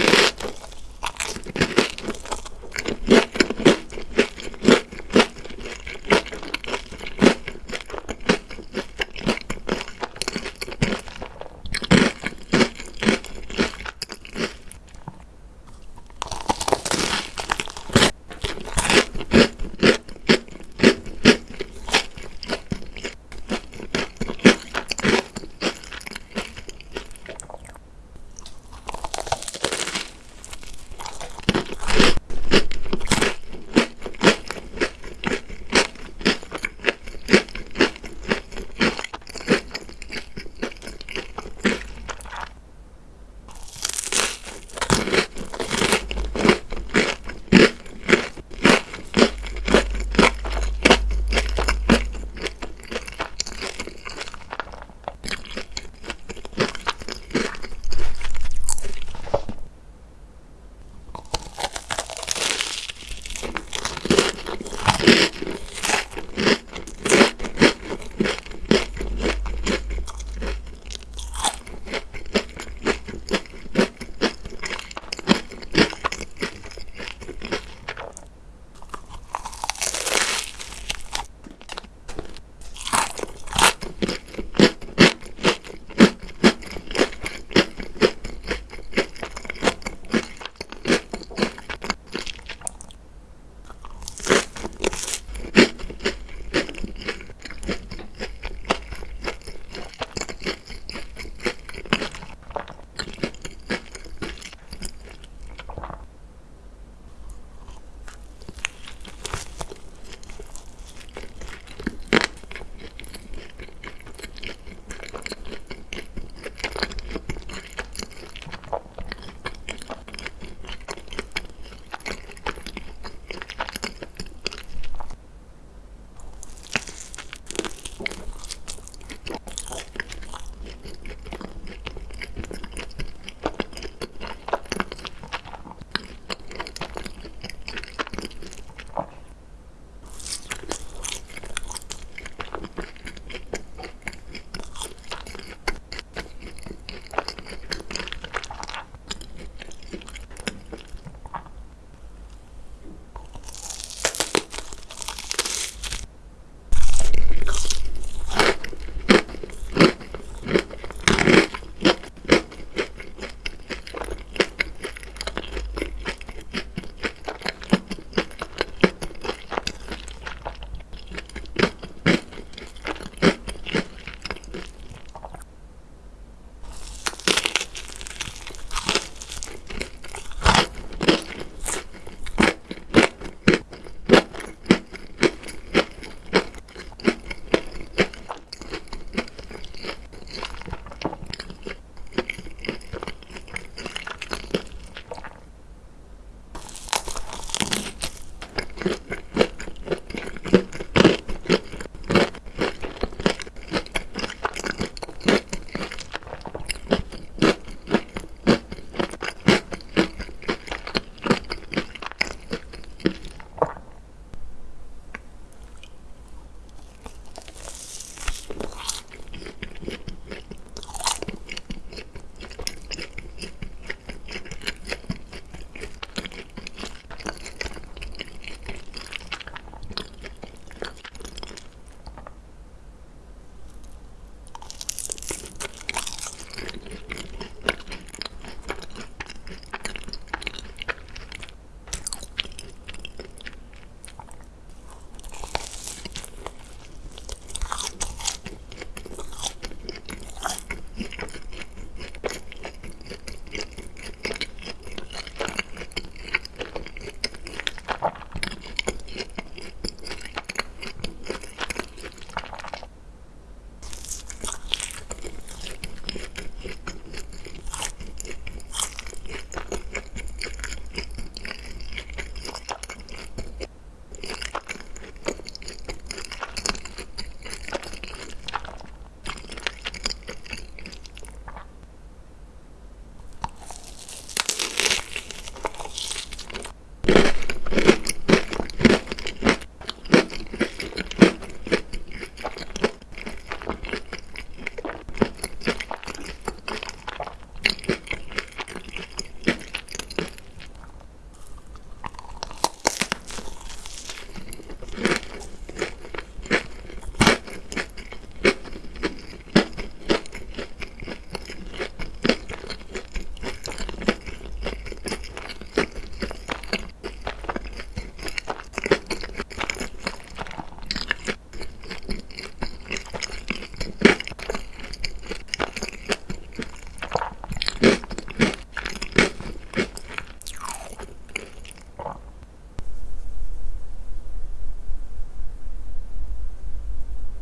you